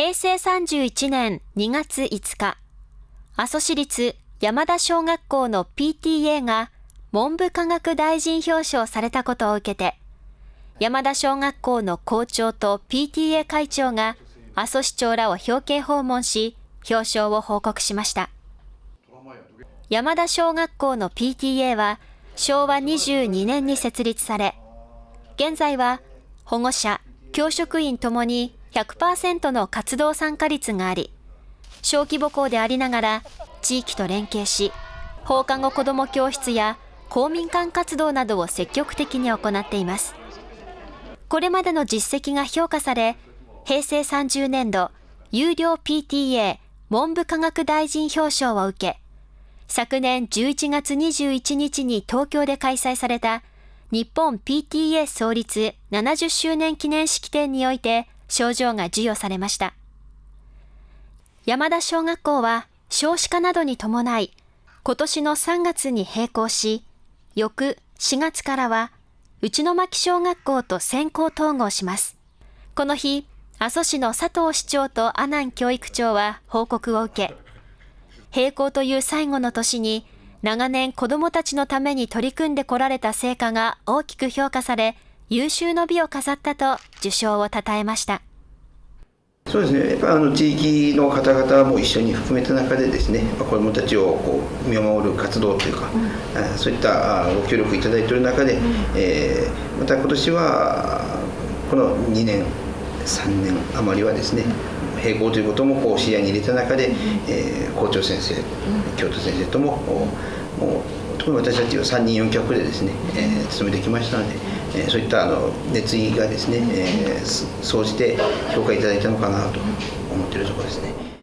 平成31年2月5日、阿蘇市立山田小学校の PTA が文部科学大臣表彰されたことを受けて、山田小学校の校長と PTA 会長が阿蘇市長らを表敬訪問し、表彰を報告しました。山田小学校の PTA は昭和22年に設立され、現在は保護者、教職員ともに100%の活動参加率があり、小規模校でありながら地域と連携し、放課後子ども教室や公民館活動などを積極的に行っています。これまでの実績が評価され、平成30年度有料 PTA 文部科学大臣表彰を受け、昨年11月21日に東京で開催された日本 PTA 創立70周年記念式典において賞状が授与されました。山田小学校は少子化などに伴い、今年の3月に閉校し、翌4月からは内野巻小学校と先行統合します。この日、阿蘇市の佐藤市長と阿南教育長は報告を受け、閉校という最後の年に長年子供たちのために取り組んでこられた成果が大きく評価され、優秀の美を飾ったと受賞を称えました。そうですね、やっぱあの地域の方々も一緒に含めた中でですね、子どもたちをこう見守る活動というか、うん、そういったご協力いただいている中で、うん、えー、また今年はこの2年、3年余りはですね、並行ということもこう視野に入れた中で、えー、校長先生、教頭先生とももう私たちは3人4脚でですね、えー、進めてきましたので。えそういったあの熱意がですね、えー、総じて評価いただいたのかなと思っているところですね。